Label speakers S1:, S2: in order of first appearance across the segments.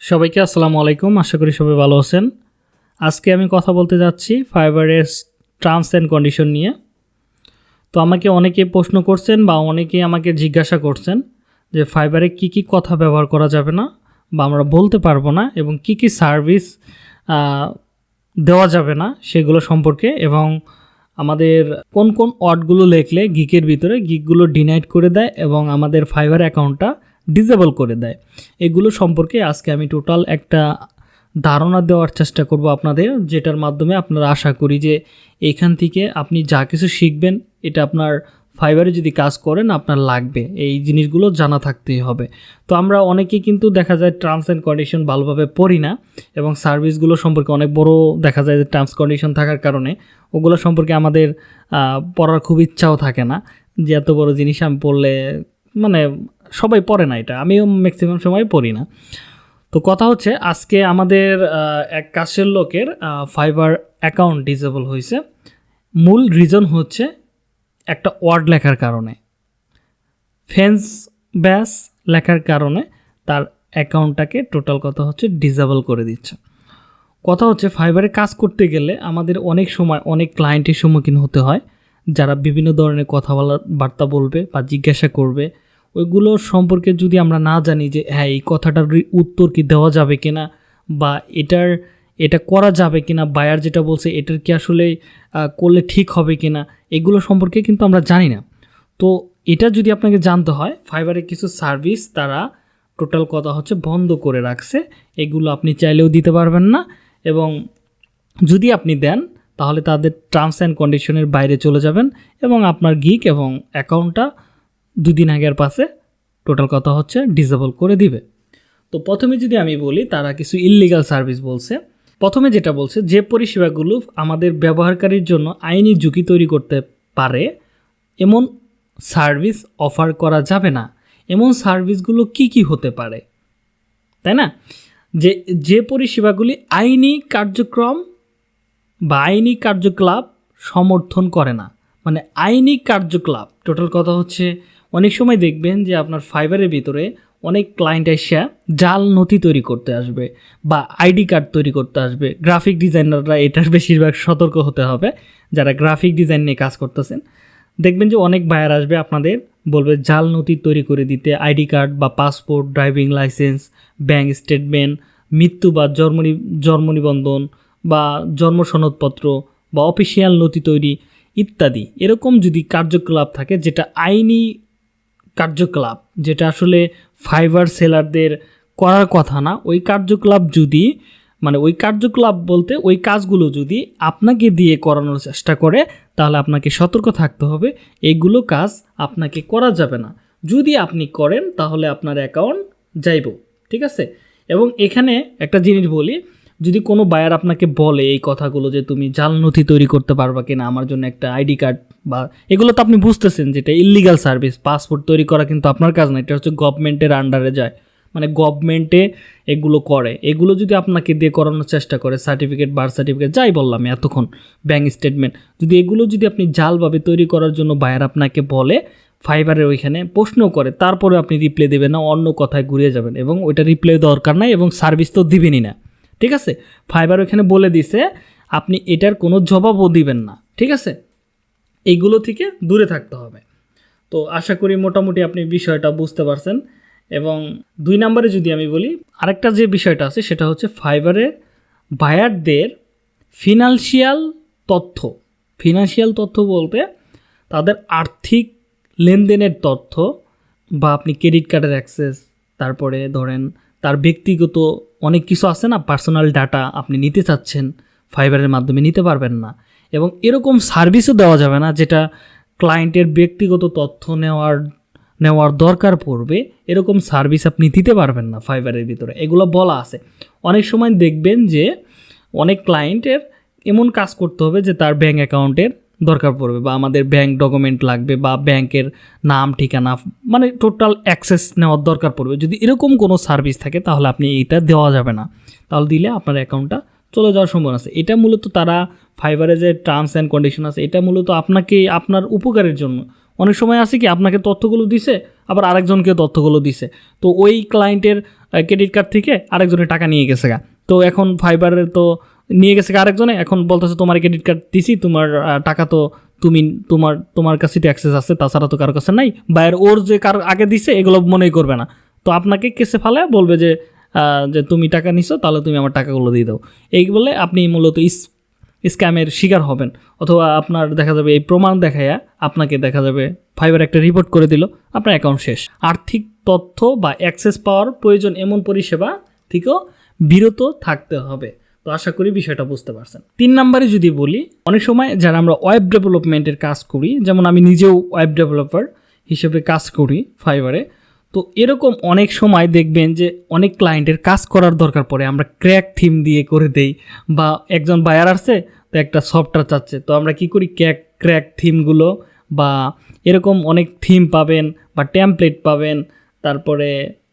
S1: সবাইকে আসসালামু আলাইকুম। আশা করি সবাই ভালো আছেন। আজকে আমি কথা বলতে যাচ্ছি ফাইবারের টার্মস অ্যান্ড কন্ডিশন নিয়ে। তো আমাকে অনেকে প্রশ্ন করছেন বা অনেকে আমাকে জিজ্ঞাসা করছেন যে ফাইবারে কি কি কথা ব্যবহার করা যাবে না বা আমরা বলতে পারব না এবং কি কি সার্ভিস দেওয়া যাবে না সেগুলো সম্পর্কে এবং আমাদের কোন কোন ওয়ার্ডগুলো লেখলে গিকের ভিতরে গিকগুলো ডিনাইট করে দেয় এবং আমাদের ফাইবার অ্যাকাউন্টটা ডিসেবল করে দেয়। এগুলো সম্পর্কে আজকে আমি টোটাল একটা ধারণা দেওয়ার চেষ্টা করব আপনাদের, যেটার মাধ্যমে আপনারা আশা করি যে এইখান থেকে আপনি যা কিছু শিখবেন, এটা আপনার ফাইবারে যদি কাজ করেন, আপনার লাগবে। এই জিনিসগুলো জানা থাকতেই হবে। তো আমরা অনেকেই কিন্তু দেখা যায় টার্মস অ্যান্ড কন্ডিশন ভালোভাবে পড়ি না, এবং সার্ভিসগুলো সম্পর্কে অনেক বড় দেখা যায় যে টার্মস কন্ডিশন থাকার কারণে, ওগুলো সম্পর্কে আমাদের পড়ার খুব ইচ্ছাও থাকে না। যে এত বড় জিনিস আমি পড়লে মানে সবাই পড়ে না এটা। আমিও ম্যাক্সিমাম সময় পড়ি না। তো কথা হচ্ছে, আজকে আমাদের এক কাছের লোকের ফাইবার অ্যাকাউন্ট ডিসেবল হয়েছে। মূল রিজন হচ্ছে একটা ওয়ার্ড লেখার কারণে। ফেন্স ব্যাস লেখার কারণে তার অ্যাকাউন্টটাকে টোটাল কথা হচ্ছে ডিসেবল করে দিচ্ছে। কথা হচ্ছে ফাইবারে কাজ করতে গেলে আমাদের অনেক সময় অনেক ক্লায়েন্টের সম্মুখীন হতে হয়। যারা বিভিন্ন ধরনের কথা বলার বার্তা বলবে বা জিজ্ঞাসা করবে। ওইগুলো সম্পর্কে যদি আমরা না জানি যে হ্যাঁ এই কথাটার উত্তর কি দেওয়া যাবে কিনা বা এটার, এটা করা যাবে কিনা বায়ার যেটা বলছে এটার কি আসলে করলে ঠিক হবে কিনা, এগুলো সম্পর্কে কিন্তু আমরা জানি না। তো এটা যদি আপনাকে জানতে হয় ফাইবারের কিছু সার্ভিস তারা টোটাল কথা হচ্ছে বন্ধ করে রাখছে। এগুলো আপনি চাইলেও দিতে পারবেন না এবং যদি আপনি দেন, তাহলে তাদের টার্মস অ্যান্ড কন্ডিশনের বাইরে চলে যাবেন এবং আপনার গিক এবং অ্যাকাউন্টটা দুদিন আগের পাশে টোটাল কথা হচ্ছে ডিসেবল করে দিবে। তো প্রথমে যদি আমি বলি, তারা কিছু ইললিগাল সার্ভিস বলছে। প্রথমে যেটা বলছে, যে পরিষেবাগুলো আমাদের ব্যবহারকারীর জন্য আইনি ঝুঁকি তৈরি করতে পারে, এমন সার্ভিস অফার করা যাবে না। এমন সার্ভিসগুলো কি কি হতে পারে? তাই না? যে যে পরিষেবাগুলি আইনি কার্যক্রম বা আইনি কার্যকলাপ সমর্থন করে না। মানে আইনি কার্যকলাপ, টোটাল কথা হচ্ছে অনেক সময় দেখবেন যে আপনার ফাইবারের ভিতরে অনেক ক্লায়েন্ট এসে জাল নথি তৈরি করতে আসবে বা আইডি কার্ড তৈরি করতে আসবে। গ্রাফিক ডিজাইনাররা এটার বেশিরভাগ সতর্ক হতে হবে, যারা গ্রাফিক ডিজাইন নিয়ে কাজ করতেছেন। দেখবেন যে অনেক বায়ার আসবে আপনাদের, বলবে জাল নথি তৈরি করে দিতে, আইডি কার্ড বা passport driving licence bank statement মৃত্যু বা জন্ম জন্ম নিবন্ধন বা জন্ম সনদপত্র বা অফিসিয়াল নথি তৈরি ইত্যাদি। এরকম যদি কার্যকলাপ থাকে যেটা আইনি কার্যকলাপ, যেটা আসলে ফাইবার সেলারদের করার কথা না। ওই কার্যকলাপ যদি মানে ওই কার্যকলাপ বলতে ওই কাজগুলো যদি আপনাকে দিয়ে করানোর চেষ্টা করে, তাহলে আপনাকে সতর্ক থাকতে হবে। এইগুলো কাজ আপনাকে করা যাবে না। যদি আপনি করেন, তাহলে আপনার অ্যাকাউন্ট যাইব, ঠিক আছে? এবং এখানে একটা জিনিস বলি যদি কোনো বায়ার আপনাকে বলে এই কথাগুলো যে তুমি জাল নথি তৈরি করতে পারবা কিনা, আমার জন্য একটা আইডি কার্ড বা এগুলো তো আপনি বুঝতেছেন যেটা ইলিগাল সার্ভিস পাসপোর্ট তৈরি করা কিন্তু আপনার কাজ না, এটা হচ্ছে গভর্নমেন্টের আন্ডারে যায়। মানে গভর্নমেন্টে এগুলো করে। এগুলো যদি আপনাকে দিয়ে করানোর চেষ্টা করে সার্টিফিকেট বার্থ সার্টিফিকেট যাই বললাম এতক্ষণ ব্যাঙ্ক স্টেটমেন্ট যদি এগুলো যদি আপনি জালভাবে তৈরি করার জন্য বায়ার আপনাকে বলে ফাইবারের ওইখানে প্রশ্ন করে তারপরে আপনি রিপ্লাই দেবেন না, অন্য কথায় ঘুরিয়ে যাবেন এবং ওইটা রিপ্লাই দরকার নাই এবং সার্ভিস তো দিবেনই না। ঠিক আছে? ফাইবার ওইখানে বলে দিছে, আপনি এটার কোনো জবাবও দিবেন না, ঠিক আছে? এইগুলো থেকে দূরে থাকতে হবে। তো আশা করি মোটামুটি আপনি বিষয়টা বুঝতে পারছেন। এবং দুই নম্বরে যদি আমি বলি, আরেকটা যে বিষয়টা আছে, সেটা হচ্ছে ফাইবারের বায়ারদের ফিনান্সিয়াল তথ্য। ফিনান্সিয়াল তথ্য বলতে তাদের আর্থিক লেনদেনের তথ্য বা আপনি ক্রেডিট কার্ডের অ্যাক্সেস তারপরে ধরেন তার ব্যক্তিগত অনেক কিছু আছে না পার্সোনাল ডাটা আপনি নিতে চাচ্ছেন ফাইবারের মাধ্যমে নিতে পারবেন না। এবং এরকম সার্ভিসও দেওয়া যাবে না যেটা ক্লায়েন্টের ব্যক্তিগত তথ্য নেওয়ার নেওয়ার দরকার পড়বে। এরকম সার্ভিস আপনি দিতে পারবেন না ফাইবারের ভিতরে। এগুলো বলা আছে। অনেক সময় দেখবেন যে অনেক ক্লায়েন্টের এমন কাজ করতে হবে যে তার ব্যাঙ্ক অ্যাকাউন্টের দরকার পড়বে বা আমাদের ব্যাংক ডকুমেন্ট লাগবে বা ব্যাংকের নাম, ঠিকানা মানে টোটাল অ্যাক্সেস নেওয়ার দরকার পড়বে। যদি এরকম কোনো সার্ভিস থাকে, তাহলে আপনি এইটা দেওয়া যাবে না। তাহলে দিলে আপনার অ্যাকাউন্টটা চলে যাওয়ার সম্ভাবনা আছে। এটা মূলত তারা ফাইবারে যে টার্মস অ্যান্ড কন্ডিশন আছে, এটা মূলত আপনাকে, আপনার উপকারের জন্য। অনেক সময় আছে কি, আপনাকে তথ্যগুলো দিছে, আবার আরেকজনকে তথ্যগুলো দিছে। তো ওই ক্লায়েন্টের ক্রেডিট কার্ড থেকে আরেকজনের টাকা নিয়ে গেছে গা। তো এখন ফাইবারের তো নিয়ে গেছে আরেকজনে, এখন বলতেছে, তোমার ক্রেডিট কার্ড দিছি, তোমার টাকা তো তুমি, তোমার তোমার কাছে তো অ্যাক্সেস আছে, তাছাড়া তো কারও কাছে নাই। বাইরের ওর যে কার আগে দিছে, এগুলো মনেই করবে না। তো আপনাকে কেসে ফালে বলবে যে যে তুমি টাকা নিছো, তাহলে তুমি আমার টাকাগুলো দিয়ে দাও। এই বলে আপনি মূলত স্ক্যামের শিকার হবেন। অথবা আপনার দেখা যাবে এই প্রমাণ দেখাইয়া আপনাকে দেখা যাবে ফাইবার একটা রিপোর্ট করে দিল, আপনার অ্যাকাউন্ট শেষ। আর্থিক তথ্য বা অ্যাক্সেস পাওয়ার প্রয়োজন এমন পরিষেবা থেকেও বিরত থাকতে হবে। তো আশা করি বিষয়টা বুঝতে পারছেন। তিন নম্বরে যদি বলি, অনেক সময় যারা আমরা ওয়েব ডেভেলপমেন্টের কাজ করি, যেমন আমি নিজেও ওয়েব ডেভেলপার হিসেবে কাজ করি ফাইবারে তো এরকম অনেক সময় দেখবেন যে অনেক ক্লায়েন্টের কাজ করার দরকার পড়ে। আমরা ক্র্যাক থিম দিয়ে করে দেই বা একজন বায়ার আসছে, তো একটা সফটওয়্যার চাচ্ছে। তো আমরা কি করি? ক্র্যাক ক্র্যাক থিমগুলো বা এরকম অনেক থিম পাবেন বা ট্যাম্পলেট পাবেন, তারপরে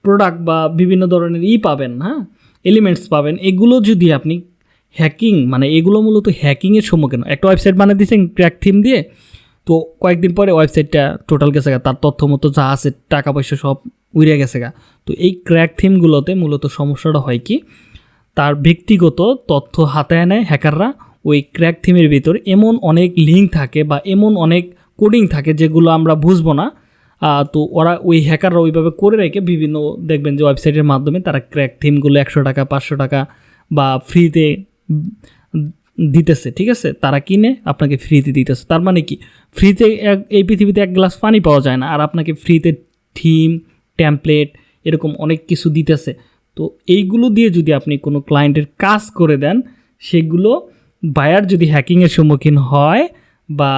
S1: প্রোডাক্ট বা বিভিন্ন ধরনের ই পাবেন হ্যাঁ? এলিমেন্টস পাবেন, এগুলো যদি আপনি হ্যাকিং মানে এগুলো মূলত হ্যাকিংয়ের সম্মুখীন একটা ওয়েবসাইট বানিয়ে দিয়েছেন ক্র্যাক থিম দিয়ে, তো কয়েকদিন পরে ওয়েবসাইটটা টোটাল গেছে গা, তার তথ্য মতো যা আছে, টাকা পয়সা সব উড়ে গেছে গা। তো এই ক্র্যাক থিমগুলোতে মূলত সমস্যাটা হয় কি, তার ব্যক্তিগত তথ্য হাতায় নেয় হ্যাকাররা ওই ক্র্যাক থিমের ভিতর এমন অনেক লিঙ্ক থাকে বা এমন অনেক কোডিং থাকে যেগুলো আমরা বুঝব না তো ওরা ওই হ্যাকাররা ওইভাবে করে রেখে বিভিন্ন দেখবেন যে ওয়েবসাইটের মাধ্যমে তারা ক্র্যাক থিমগুলো একশো টাকা, পাঁচশো টাকা বা ফ্রিতে দিতেছে, ঠিক আছে? তারা কিনে আপনাকে ফ্রিতে দিতেছে। তার মানে কি? ফ্রিতে এক, এই পৃথিবীতে এক গ্লাস পানি পাওয়া যায় না। আর আপনাকে ফ্রিতে থিম ট্যাম্পলেট এরকম অনেক কিছু দিতেছে। তো এইগুলো দিয়ে যদি আপনি কোনো ক্লায়েন্টের কাজ করে দেন, সেগুলো বায়ার যদি হ্যাকিংয়ের সম্মুখীন হয় বা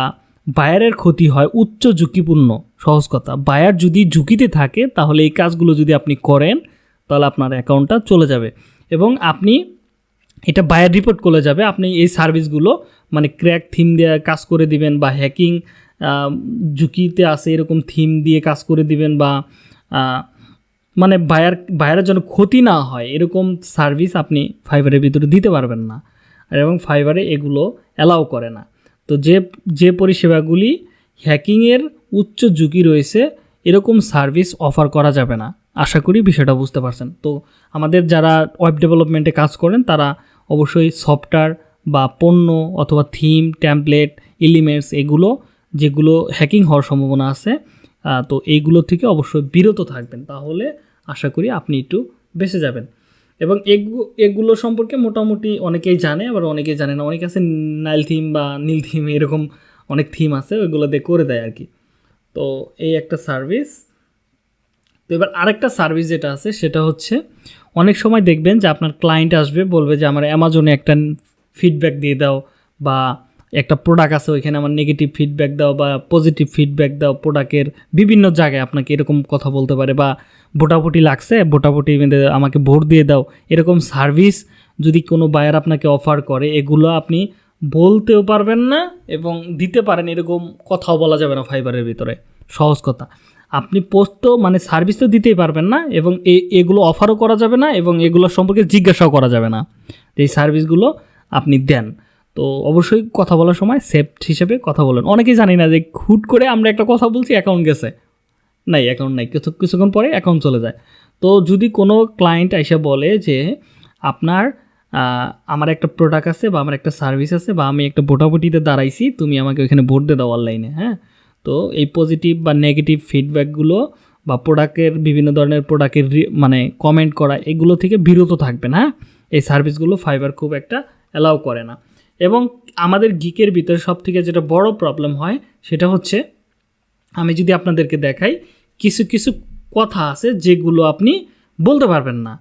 S1: বায়ারের ক্ষতি হয়, উচ্চ ঝুঁকিপূর্ণ। সহজ কথা। বায়ার যদি ঝুঁকিতে থাকে, তাহলে এই কাজগুলো যদি আপনি করেন, তাহলে আপনার অ্যাকাউন্টটা চলে যাবে। এবং আপনি এটা বায়ার রিপোর্ট করে যাবে, আপনি এই সার্ভিসগুলো মানে ক্র্যাক থিম দিয়ে কাজ করে দিবেন বা হ্যাকিং ঝুঁকিতে আসে এরকম থিম দিয়ে কাজ করে দিবেন বা মানে বায়ার বায়ারের জন্য ক্ষতি না হয়, এরকম সার্ভিস আপনি ফাইবারের ভিতরে দিতে পারবেন না। এবং ফাইবারে এগুলো অ্যালাউ করে না। তো যে যে পরিষেবাগুলি হ্যাকিংয়ের উচ্চ ঝুঁকি রয়েছে, এরকম সার্ভিস অফার করা যাবে না। আশা করি বিষয়টা বুঝতে পারছেন। তো আমাদের যারা ওয়েব ডেভেলপমেন্টে কাজ করেন, তারা অবশ্যই সফটওয়্যার বা পণ্য অথবা থিম ট্যাম্পলেট এলিমেন্টস এগুলো, যেগুলো হ্যাকিং হওয়ার সম্ভাবনা আছে তো এইগুলো থেকে অবশ্যই বিরত থাকবেন। তাহলে আশা করি আপনি একটু বেঁচে যাবেন। এবং এগু- এগুলো সম্পর্কে মোটামুটি অনেকেই জানে, আবার অনেকেই জানে না। অনেক আছে নাইল থিম বা নীল থিম এরকম অনেক থিম আছে, ওইগুলো দিয়ে করে দেয় আর কি। তো এই একটা সার্ভিস। তো এবার আরেকটা সার্ভিস যেটা আছে, সেটা হচ্ছে অনেক সময় দেখবেন যে আপনার ক্লায়েন্ট আসবে, বলবে যে আমার অ্যামাজনে একটা ফিডব্যাক দিয়ে দাও বা একটা প্রোডাক্ট আছে, ওইখানে আমার নেগেটিভ ফিডব্যাক দাও বা পজিটিভ ফিডব্যাক দাও প্রোডাক্টের বিভিন্ন জায়গায় আপনাকে এরকম কথা বলতে পারে বা ভোটাভুটি লাগছে, ভোটাভুটি আমাকে ভোট দিয়ে দাও। এরকম সার্ভিস যদি কোনো বায়ার আপনাকে অফার করে, এগুলো আপনি বলতেও পারবেন না এবং দিতে পারেন এরকম কথাও বলা যাবে না ফাইবারের ভিতরে। সহজ কথা। আপনি পোস্ট তো মানে সার্ভিস তো দিতেই পারবেন না এবং এগুলো অফারও করা যাবে না এবং এগুলো সম্পর্কে জিজ্ঞাসাও করা যাবে না। যে এই সার্ভিসগুলো আপনি দেন। তো অবশ্যই কথা বলার সময় সেফ হিসেবে কথা বলেন। অনেকেই জানি না যে হুট করে আমরা একটা কথা বলছি অ্যাকাউন্ট গেছে। নাই অ্যাকাউন্ট নাই। কিছু, কিছুক্ষণ পরে অ্যাকাউন্ট চলে যায়। তো যদি কোনো ক্লায়েন্ট এসে বলে যে, আপনার আমার একটা প্রোডাক্ট আছে বা আমার একটা সার্ভিস আছে বা আমি একটা ভোটাভুটিতে দাঁড়াইছি, তুমি আমাকে ওইখানে ভোট দিয়ে দাও অনলাইনে হ্যাঁ? তো এই পজিটিভ বা নেগেটিভ ফিডব্যাকগুলো বা প্রোডাক্টের বিভিন্ন ধরনের প্রোডাক্টের মানে কমেন্ট করা, এগুলো থেকে বিরত থাকবেন হ্যাঁ? এই সার্ভিসগুলো ফাইবার খুব একটা অ্যালাউ করে না। এবং আমাদের গিকের ভিতরে সব থেকে যেটা বড় প্রবলেম হয়, সেটা হচ্ছে আমি যদি আপনাদেরকে দেখাই, কিছু কিছু কথা আছে যেগুলো আপনি বলতে পারবেন না।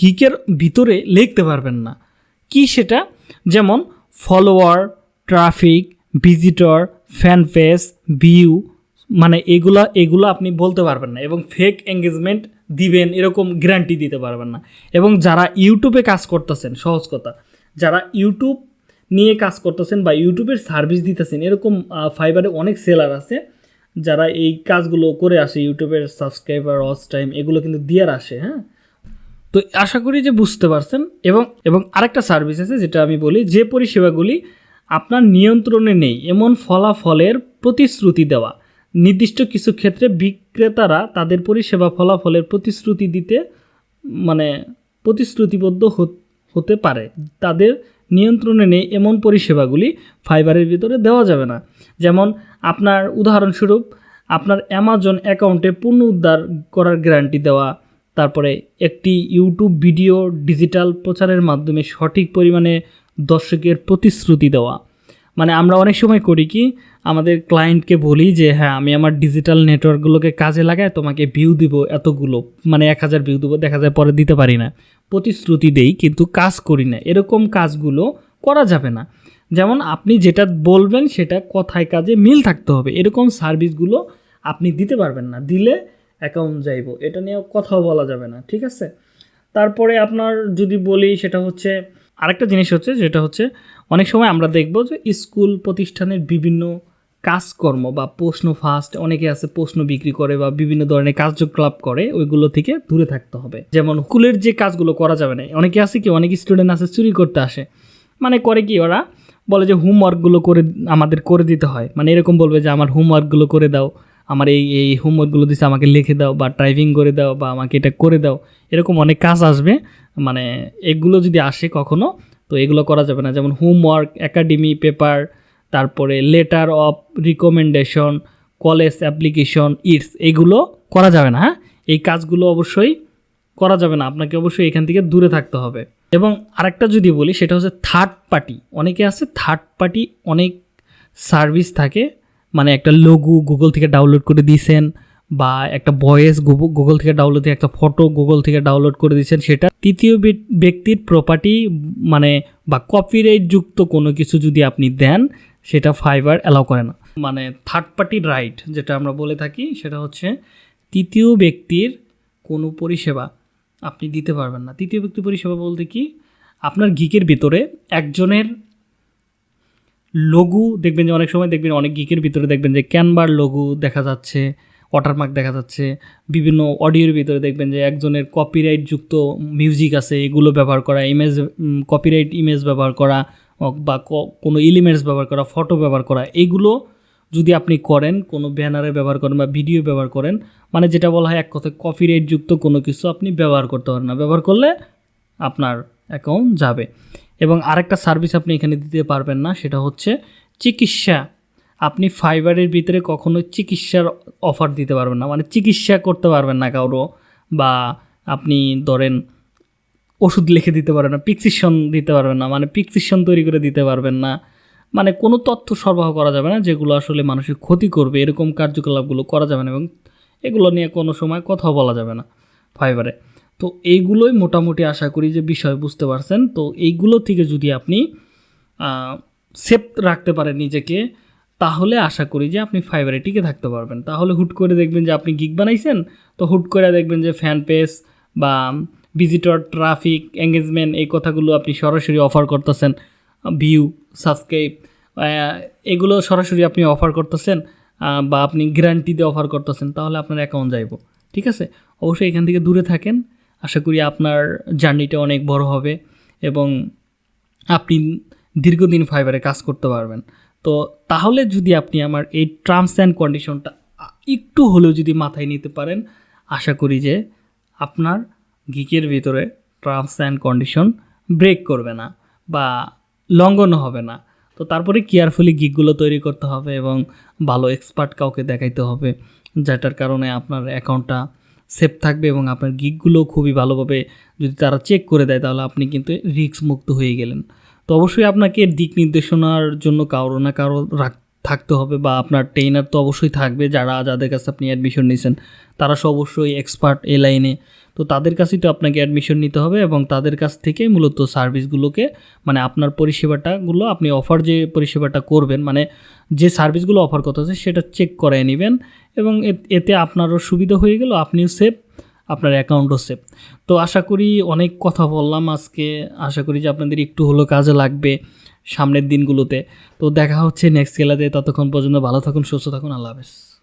S1: গিকের ভিতরে লিখতে পারবেন না। কি সেটা? যেমন follower traffic visitor fan page view মানে এগুলা, এগুলো আপনি বলতে পারবেন না এবং ফেক এঙ্গেজমেন্ট দিবেন, এরকম গ্যারান্টি দিতে পারবেন না। এবং যারা ইউটিউবে কাজ করতেছেন, সহজ কথা, যারা ইউটিউব নিয়ে কাজ করতেছেন বা ইউটিউবের সার্ভিস দিতেছেন, এরকম ফাইবারে অনেক সেলার আছে, যারা এই কাজগুলো করে আসে ইউটিউবের সাবস্ক্রাইবার ওয়াচ টাইম এগুলো কিন্তু দেওয়ার আসে হ্যাঁ? তো আশা করি যে বুঝতে পারছেন। এবং এবং আরেকটা সার্ভিস আছে যেটা আমি বলি, যে পরিষেবাগুলি আপনার নিয়ন্ত্রণে নেই, এমন ফলাফলের প্রতিশ্রুতি দেওয়া। নির্দিষ্ট কিছু ক্ষেত্রে বিক্রেতারা তাদের পরিষেবা ফলাফলের প্রতিশ্রুতি দিতে মানে প্রতিশ্রুতিবদ্ধ হত- পারে। তাদের নিয়ন্ত্রণে নেই এমন পরিষেবাগুলি ফাইবারের ভিতরে দেওয়া যাবে না। যেমন আপনার উদাহরণস্বরূপ, আপনার অ্যামাজন অ্যাকাউন্টে পুনঃ উদ্ধার করার গ্যারান্টি দেওয়া তারপরে একটি ইউটিউব ভিডিও ডিজিটাল প্রচারের মাধ্যমে সঠিক পরিমাণে দর্শকের প্রতিশ্রুতি দেওয়া। মানে আমরা অনেক সময় করি কি, আমাদের ক্লায়েন্টকে বলি যে হ্যাঁ আমি আমার ডিজিটাল নেটওয়ার্কগুলোকে কাজে লাগায় তোমাকে ভিউ দিব এতগুলো মানে এক হাজার ভিউ দেবো, দেখা যায় পরে দিতে পারি না। প্রতিশ্রুতি দেই, কিন্তু কাজ করি না। এরকম কাজগুলো করা যাবে না। যেমন আপনি যেটা বলবেন, সেটা কথায় কাজে মিল থাকতে হবে। এরকম সার্ভিসগুলো আপনি দিতে পারবেন না। দিলে অ্যাকাউন্ট যাইব, এটা নিয়ে কথাও বলা যাবে না, ঠিক আছে? তারপরে আপনার যদি বলি সেটা হচ্ছে, আরেকটা জিনিস হচ্ছে যেটা হচ্ছে, অনেক সময় আমরা দেখব যে স্কুল প্রতিষ্ঠানের বিভিন্ন কাজকর্ম বা প্রশ্ন ফার্স্ট অনেকে আছে প্রশ্ন বিক্রি করে বা বিভিন্ন ধরনের কার্যকলাপ করে, ওইগুলো থেকে দূরে থাকতে হবে। যেমন স্কুলের যে কাজগুলো করা যাবে না, অনেকে আছে কি, অনেক স্টুডেন্ট আছে, চুরি করতে আসে। মানে করে কি ওরা? বলে যে হোমওয়ার্কগুলো করে আমাদের করে দিতে হয়। মানে এরকম বলবে যে, আমার হোমওয়ার্কগুলো করে দাও। আমার এই এই হোমওয়ার্কগুলো দিচ্ছে আমাকে লিখে দাও বা ড্রাইভিং করে দাও বা আমাকে এটা করে দাও, এরকম অনেক কাজ আসবে। মানে এগুলো যদি আসে কখনো, তো এগুলো করা যাবে না। যেমন হোমওয়ার্ক একাডেমি পেপার তারপরে letter of recommendation college application it's এগুলো করা যাবে না হ্যাঁ? এই কাজগুলো অবশ্যই করা যাবে না। আপনাকে অবশ্যই এখান থেকে দূরে থাকতে হবে। এবং আরেকটা যদি বলি, সেটা হচ্ছে থার্ড পার্টি অনেকে আছে থার্ড পার্টি অনেক সার্ভিস থাকে মানে একটা লঘু গুগল থেকে ডাউনলোড করে দিয়েছেন বা একটা ভয়েস গুগল থেকে ডাউনলোড দিয়ে একটা ফটো গুগল থেকে ডাউনলোড করে দিয়েছেন, সেটা তৃতীয় ব্যক্তির প্রপার্টি মানে বা কপিরাইট যুক্ত কোনো কিছু যদি আপনি দেন, সেটা ফাইবার অ্যালাউ করে না। মানে থার্ড পার্টি রাইট যেটা আমরা বলে থাকি, সেটা হচ্ছে তৃতীয় ব্যক্তির কোনো পরিষেবা আপনি দিতে পারবেন না। তৃতীয় ব্যক্তি পরিষেবা বলতে কি? আপনার গিকের ভিতরে একজনের লঘু দেখবেন যে অনেক সময় দেখবেন অনেক গিকের ভিতরে দেখবেন যে ক্যানভার লঘু দেখা যাচ্ছে ওয়াটারমার্ক দেখা যাচ্ছে, বিভিন্ন অডিওর ভিতরে দেখবেন যে একজনের কপিরাইট যুক্ত মিউজিক আছে, এগুলো ব্যবহার করা ইমেজ কপিরাইট ইমেজ ব্যবহার করা বা কোনো এলিমেন্টস ব্যবহার করা ফটো ব্যবহার করা, এগুলো যদি আপনি করেন, কোনো ব্যানারে ব্যবহার করেন বা ভিডিও ব্যবহার করেন মানে যেটা বলা হয় এক কথায় কপিরাইট যুক্ত কোনো কিছু আপনি ব্যবহার করতে পারেন না। ব্যবহার করলে আপনার অ্যাকাউন্ট যাবে। এবং আরেকটা সার্ভিস আপনি এখানে দিতে পারবেন না, সেটা হচ্ছে চিকিৎসা। আপনি ফাইবারের ভিতরে কখনো চিকিৎসার অফার দিতে পারবেন না মানে চিকিৎসা করতে পারবেন না কারও বা আপনি ধরেন ওষুধ লিখে দিতে পারবেন না পিক্সিশন দিতে পারবেন না মানে পিক্সিশন তৈরি করে দিতে পারবেন না মানে কোনো তথ্য সরবরাহ করা যাবে না যেগুলো আসলে মানুষের ক্ষতি করবে, এরকম কার্যকলাপগুলো করা যাবে না এবং এগুলো নিয়ে কোনো সময় কথাও বলা যাবে না ফাইবারে। তো এইগুলোই মোটামুটি আশা করি যে বিষয় বুঝতে পারছেন। তো এইগুলো থেকে যদি আপনি সেফ রাখতে পারেন নিজেকে, তাহলে আশা করি যে আপনি ফাইবারে টিকে থাকতে পারবেন। তাহলে হুট করে দেখবেন যে আপনি গিগ বানাইছেন, তো হুট করে দেখবেন যে ফ্যান পেজ বা ভিজিটর ট্রাফিক এঙ্গেজমেন্ট এই কথাগুলো আপনি সরাসরি অফার করতেছেন ভিউ সাবস্ক্রাইব এগুলো সরাসরি আপনি অফার করতেছেন বা আপনি গ্যারান্টি দিয়ে অফার করতেছেন, তাহলে আপনার অ্যাকাউন্ট যাইব। ঠিক আছে? অবশ্যই এখান থেকে দূরে থাকেন। আশা করি আপনার জার্নিটা অনেক বড় হবে এবং আপনি দীর্ঘদিন ফাইবারে কাজ করতে পারবেন। তো তাহলে যদি আপনি আমার এই টার্মস অ্যান্ড কন্ডিশনটা একটু হলেও যদি মাথায় নিতে পারেন, আশা করি যে আপনার গিকের ভিতরে টার্মস অ্যান্ড কন্ডিশন ব্রেক করবে না বা লঙ্ঘন হবে না। তো তারপরে কেয়ারফুলি গিকগুলো তৈরি করতে হবে এবং ভালো এক্সপার্ট কাউকে দেখাইতে হবে, যেটার কারণে আপনার অ্যাকাউন্টটা সেফ থাকবে এবং আপনার গিকগুলো খুবই ভালোভাবে যদি তারা চেক করে দেয়, তাহলে আপনি কিন্তু রিস্ক মুক্ত হয়ে গেলেন। তো অবশ্যই আপনাকে দিক নির্দেশনার জন্য কারও না কারও রাখ- থাকতে হবে বা আপনার ট্রেনার তো অবশ্যই থাকবে, যারা, যাদের কাছে আপনি অ্যাডমিশন নিয়েছেন, তারা সব অবশ্যই এক্সপার্ট এ লাইনে তো তাদের কাছেই তো আপনাকে অ্যাডমিশন নিতে হবে এবং তাদের কাছ থেকে মূলত সার্ভিসগুলোকে মানে আপনার পরিষেবাটাগুলো, আপনি অফার যে পরিষেবাটা করবেন মানে যে সার্ভিসগুলো অফার করতেছে সেটা চেক করে নেবেন এবং এতে আপনারও সুবিধা হয়ে গেল, আপনিও সেফ আপনার অ্যাকাউন্টও সেফ তো আশা করি অনেক কথা বললাম আজকে, আশা করি যে আপনাদের একটু হলেও কাজে লাগবে সামনের দিনগুলোতে। তো দেখা হচ্ছে নেক্সট খেলাতে ততক্ষণ পর্যন্ত ভালো থাকুন, সুস্থ থাকুন, আল্লাহ হাফেজ।